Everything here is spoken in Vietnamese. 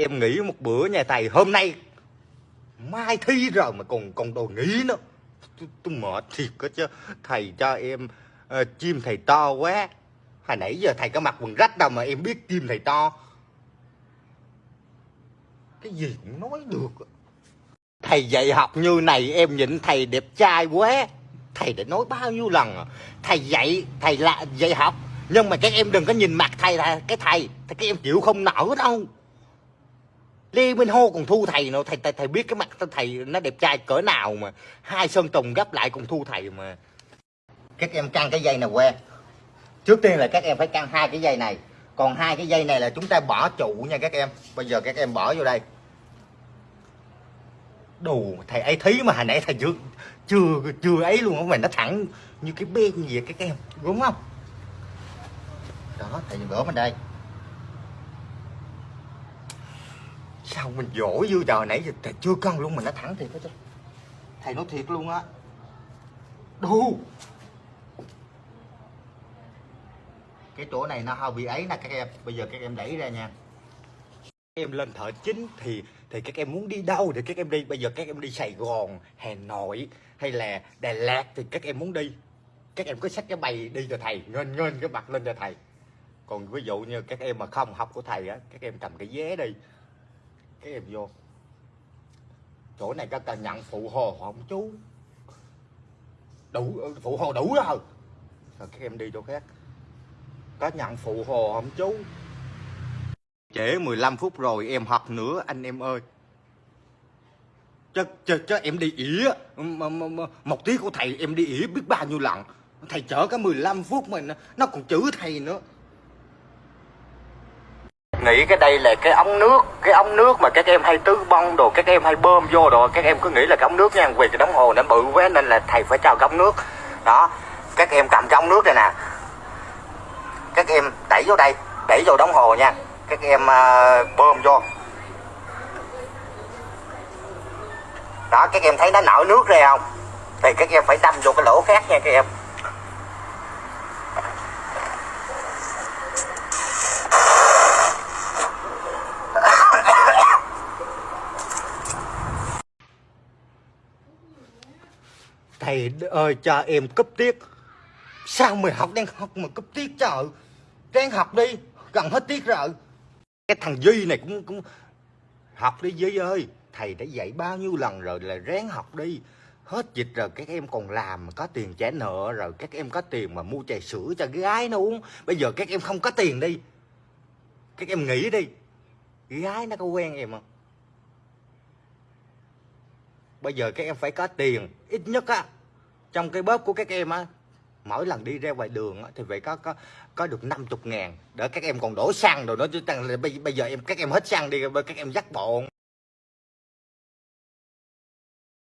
em nghỉ một bữa nhà thầy hôm nay mai thi rồi mà còn còn đồ nghỉ nữa. Tôi, tôi mệt thiệt có chứ. Thầy cho em uh, chim thầy to quá. Hồi nãy giờ thầy có mặc quần rách đâu mà em biết chim thầy to. Cái gì cũng nói được thầy dạy học như này em nhìn thầy đẹp trai quá. Thầy đã nói bao nhiêu lần à. thầy dạy thầy là dạy học. Nhưng mà các em đừng có nhìn mặt thầy là cái thầy. Thì các em chịu không nổi đâu. Lê Minh Hô còn thu thầy nữa. Thầy, thầy thầy biết cái mặt thầy nó đẹp trai cỡ nào mà hai sơn tùng gấp lại còn thu thầy mà. Các em căng cái dây này que? Trước tiên là các em phải căng hai cái dây này. Còn hai cái dây này là chúng ta bỏ trụ nha các em. Bây giờ các em bỏ vô đây. Đồ thầy ấy thấy mà hồi nãy thầy chưa chưa chưa ấy luôn mà nó thẳng như cái bên gì vậy các em. Đúng không? Đó thầy gỡ bên đây. Sao mình dỗ dư trời nãy giờ thầy chưa cân luôn mình nó thẳng thiệt hết chứ. Thầy nói thiệt luôn á. Đu cái chỗ này nó hơi bị ấy nè, các em. Bây giờ các em đẩy ra nha. Em lên thợ chính thì thì các em muốn đi đâu thì các em đi. Bây giờ các em đi Sài Gòn, Hà Nội hay là Đà Lạt thì các em muốn đi. Các em cứ xách cái bày đi cho thầy ngên ngên cái mặt lên cho thầy. Còn ví dụ như các em mà không học của thầy á, các em cầm cái vé đi cái em vô. Chỗ này các cần nhận phụ hồ không chú. Đủ phụ hồ đủ rồi. Rồi các em đi chỗ khác. Có nhận phụ hồ không chú? Trễ 15 phút rồi em học nữa anh em ơi. Cho cho cho em đi ỉa một tí của thầy em đi ỉa biết bao nhiêu lần. Thầy chở cả 15 phút mà nó, nó còn chữ thầy nữa nghĩ cái đây là cái ống nước cái ống nước mà các em hay tứ bông đồ các em hay bơm vô đồ các em cứ nghĩ là cái ống nước nha vì cái đồng hồ nó bự quá nên là thầy phải cho cái ống nước. Đó các em cầm cái ống nước này nè. Các em đẩy vô đây đẩy vô đồng hồ nha. Các em uh, bơm vô. Đó các em thấy nó nở nước ra không? Thì các em phải đâm vô cái lỗ khác nha các em. Thầy ơi cho em cấp tiết. Sao mày học đang học mà cấp tiết trời? Đang học đi, gần hết tiết rồi. Cái thằng duy này cũng cũng học đi duy ơi. Thầy đã dạy bao nhiêu lần rồi là ráng học đi. Hết dịch rồi, các em còn làm có tiền trả nợ rồi, các em có tiền mà mua trà sữa cho gái nó uống. Bây giờ các em không có tiền đi. Các em nghĩ đi. Gái nó có quen em không? Bây giờ các em phải có tiền ít nhất á. Trong cái bóp của các em á mỗi lần đi ra ngoài đường á, thì phải có có có được 50 ngàn. Để các em còn đổ xăng rồi đó chứ bây, bây giờ em các em hết xăng đi các em dắt bộ.